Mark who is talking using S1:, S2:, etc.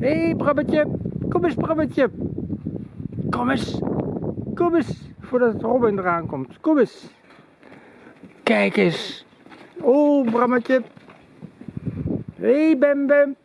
S1: Hé, hey, Brabbetje. Kom eens, Brammetje, Kom eens. Kom eens. Voordat Robin eraan komt. Kom eens. Kijk eens. Oh, Brammetje. Hé, hey, Bem Bem.